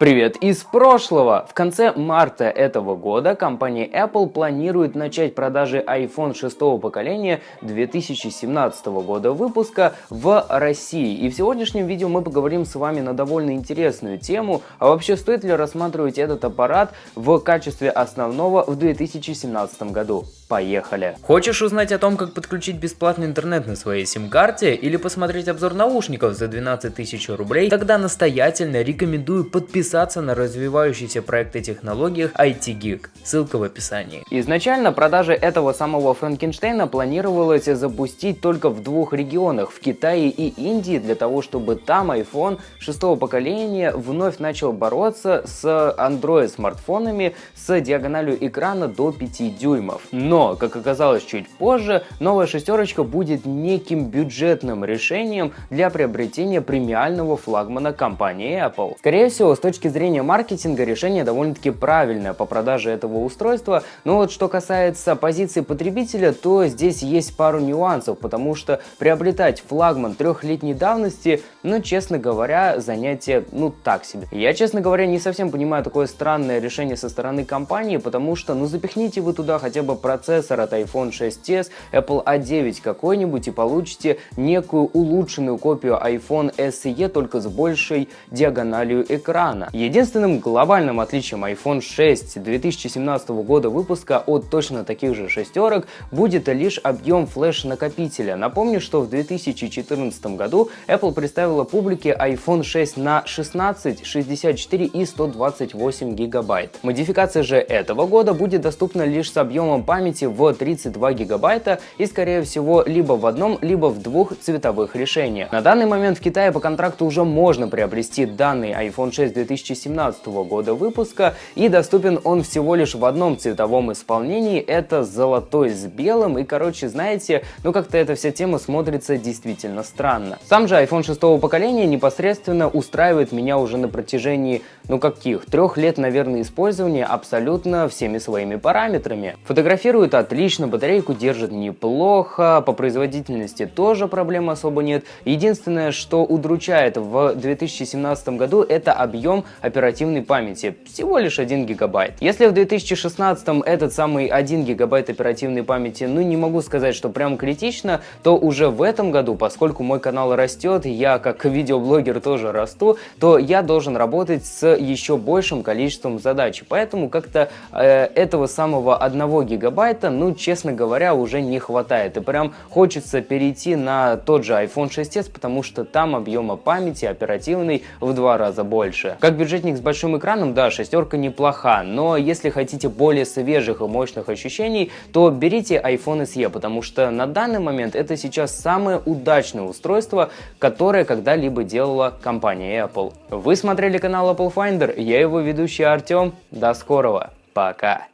Привет из прошлого! В конце марта этого года компания Apple планирует начать продажи iPhone 6 поколения 2017 года выпуска в России. И в сегодняшнем видео мы поговорим с вами на довольно интересную тему, а вообще стоит ли рассматривать этот аппарат в качестве основного в 2017 году. Поехали! Хочешь узнать о том, как подключить бесплатный интернет на своей сим-карте или посмотреть обзор наушников за 12 тысяч рублей? Тогда настоятельно рекомендую подписаться подписаться на развивающийся проект и технологиях IT Geek, ссылка в описании. Изначально продажи этого самого Франкенштейна планировалось запустить только в двух регионах, в Китае и Индии, для того, чтобы там iPhone шестого поколения вновь начал бороться с Android смартфонами с диагональю экрана до 5 дюймов. Но, как оказалось чуть позже, новая шестерочка будет неким бюджетным решением для приобретения премиального флагмана компании Apple. Скорее всего, с точки точки зрения маркетинга решение довольно-таки правильное по продаже этого устройства, но вот что касается позиции потребителя, то здесь есть пару нюансов, потому что приобретать флагман трехлетней давности, ну, честно говоря, занятие, ну, так себе. Я, честно говоря, не совсем понимаю такое странное решение со стороны компании, потому что, ну, запихните вы туда хотя бы процессор от iPhone 6s, Apple A9 какой-нибудь и получите некую улучшенную копию iPhone SE только с большей диагональю экрана. Единственным глобальным отличием iPhone 6 2017 года выпуска от точно таких же шестерок будет лишь объем флеш-накопителя. Напомню, что в 2014 году Apple представила публике iPhone 6 на 16, 64 и 128 гигабайт. Модификация же этого года будет доступна лишь с объемом памяти в 32 гигабайта и скорее всего либо в одном, либо в двух цветовых решениях. На данный момент в Китае по контракту уже можно приобрести данный iPhone 6 2017 2017 года выпуска и доступен он всего лишь в одном цветовом исполнении, это золотой с белым и короче знаете, ну как-то эта вся тема смотрится действительно странно. Сам же iPhone 6 поколения непосредственно устраивает меня уже на протяжении, ну каких, трех лет наверное использования абсолютно всеми своими параметрами. Фотографирует отлично, батарейку держит неплохо, по производительности тоже проблем особо нет. Единственное, что удручает в 2017 году это объем оперативной памяти, всего лишь 1 гигабайт. Если в 2016 этот самый 1 гигабайт оперативной памяти, ну не могу сказать, что прям критично, то уже в этом году, поскольку мой канал растет, я как видеоблогер тоже расту, то я должен работать с еще большим количеством задач. Поэтому как-то э, этого самого 1 гигабайта, ну честно говоря, уже не хватает. И прям хочется перейти на тот же iPhone 6s, потому что там объема памяти оперативной в два раза больше. Как бюджетник с большим экраном, да, шестерка неплоха, но если хотите более свежих и мощных ощущений, то берите iPhone SE, потому что на данный момент это сейчас самое удачное устройство, которое когда-либо делала компания Apple. Вы смотрели канал Apple Finder, я его ведущий Артем, до скорого, пока!